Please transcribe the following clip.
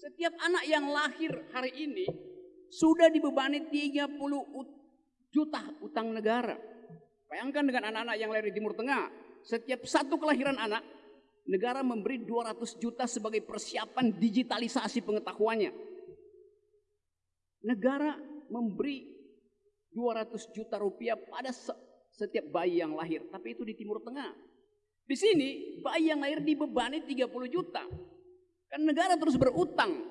Setiap anak yang lahir hari ini sudah dibebani 30 juta utang negara. Bayangkan dengan anak-anak yang lahir di Timur Tengah, setiap satu kelahiran anak, negara memberi 200 juta sebagai persiapan digitalisasi pengetahuannya. Negara memberi 200 juta rupiah pada setiap bayi yang lahir, tapi itu di Timur Tengah. Di sini bayi yang lahir dibebani 30 juta. Negara terus berutang